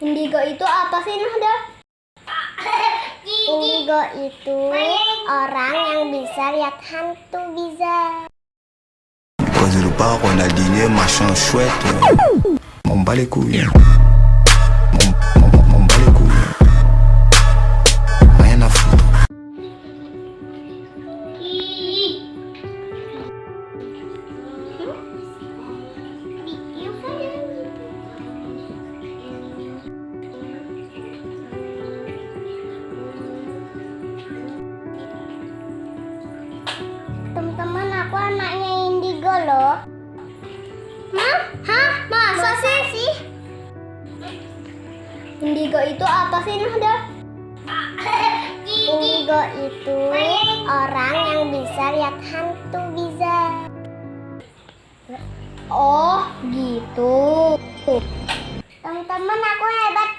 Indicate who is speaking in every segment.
Speaker 1: Indigo itu apa sih Nahda?
Speaker 2: Indigo itu orang yang bisa lihat hantu bisa.
Speaker 3: Poser le bar, on a dîné, machin chouette. M'en bat les couilles.
Speaker 2: Teman-teman, aku anaknya Indigo loh.
Speaker 1: Hah? Hah? Masa sih? Indigo itu apa sih Nahda?
Speaker 2: Indigo itu orang yang bisa lihat hantu bisa.
Speaker 1: Oh, gitu.
Speaker 2: Teman-teman, aku hebat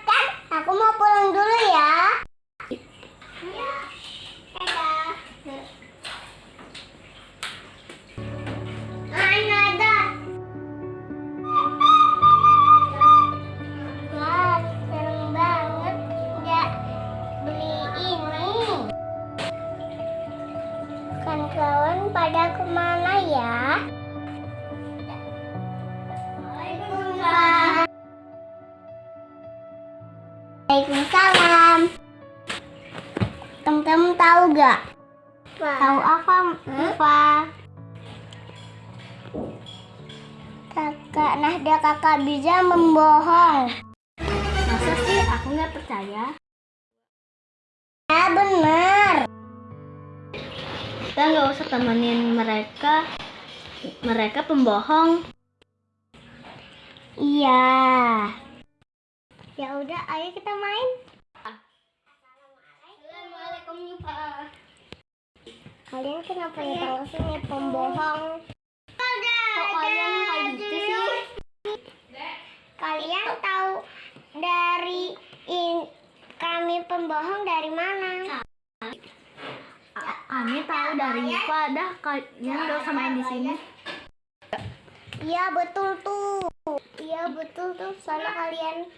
Speaker 2: Waalaikumsalam. Teman-teman tahu gak? Tahu apa, apa? Kakak Nahda kakak bisa membohong.
Speaker 1: Masa sih aku nggak percaya?
Speaker 2: Ya benar.
Speaker 1: Kita nggak usah temenin mereka. Mereka pembohong.
Speaker 2: Iya. Ya udah, ayo kita main.
Speaker 1: Assalamualaikum Pak.
Speaker 2: Kalian kenapa datang ke sini pembohong?
Speaker 1: Kok kalian kayak gitu sih?
Speaker 2: Kalian tahu dari in, kami pembohong dari mana?
Speaker 1: Kami tahu dari Pak. Dah kalian nggak usah main di sini.
Speaker 2: Iya betul tuh. Iya betul tuh. Soalnya kalian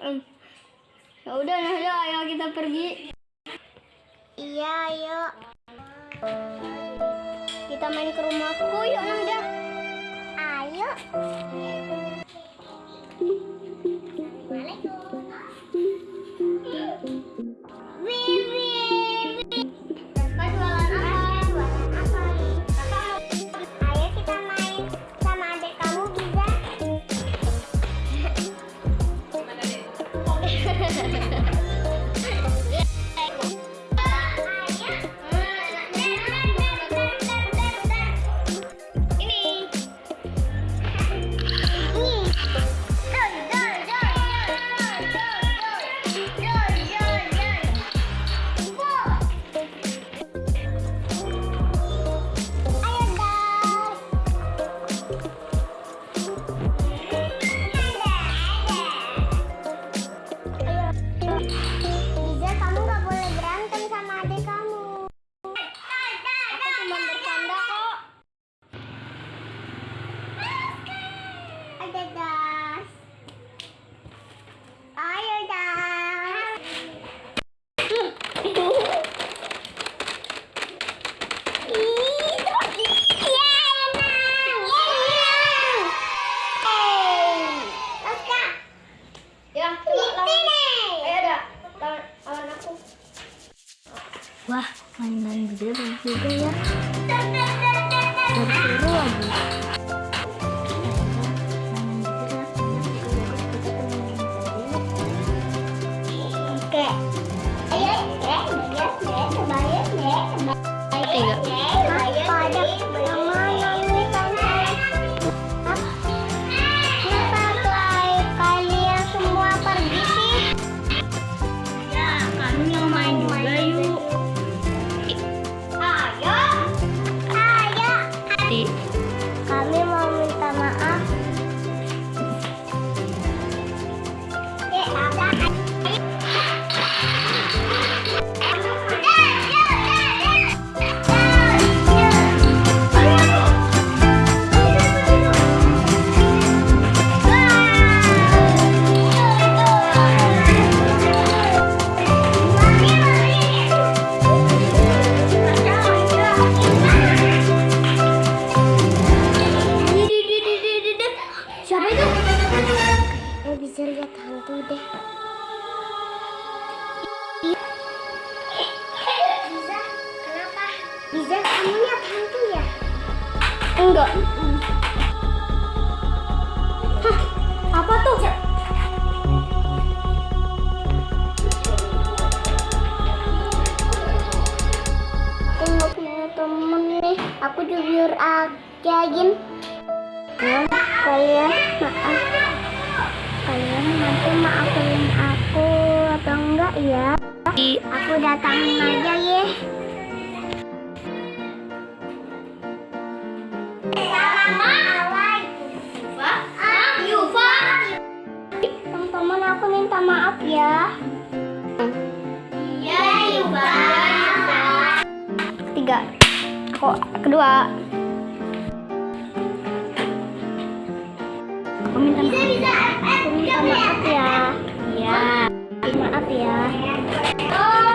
Speaker 1: Ya udah Nahda, ayo kita pergi.
Speaker 2: Iya ayo.
Speaker 1: Kita main ke rumahku yuk Nahda.
Speaker 2: Ayo. Wih, Ada. Ayo.
Speaker 1: Ya. Wah, mainan bagus juga ya. Seru lagi.
Speaker 2: Kembali
Speaker 1: Tiga.
Speaker 2: Hantu ya?
Speaker 1: Enggak. Hah, apa tuh?
Speaker 2: Aku nggak punya temen nih. Aku jujur aja, Jin. Kalian maaf. Kalian nanti maafin aku atau enggak ya? Aku datangin aja ya. maaf ya. Iya, Yuba.
Speaker 1: Tiga. Kok kedua? Aku minta maaf. Bisa, bisa. Aku minta maaf ya. Iya. Maaf ya. Oh.